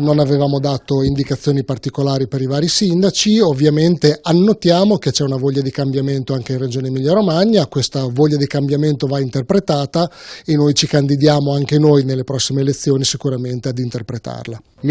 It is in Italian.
non avevamo dato indicazioni particolari per i vari sindaci, ovviamente annotiamo che c'è una voglia di cambiamento anche in Regione Emilia Romagna, questa voglia di cambiamento va interpretata e noi ci candidiamo anche noi nelle prossime elezioni sicuramente ad interpretarla.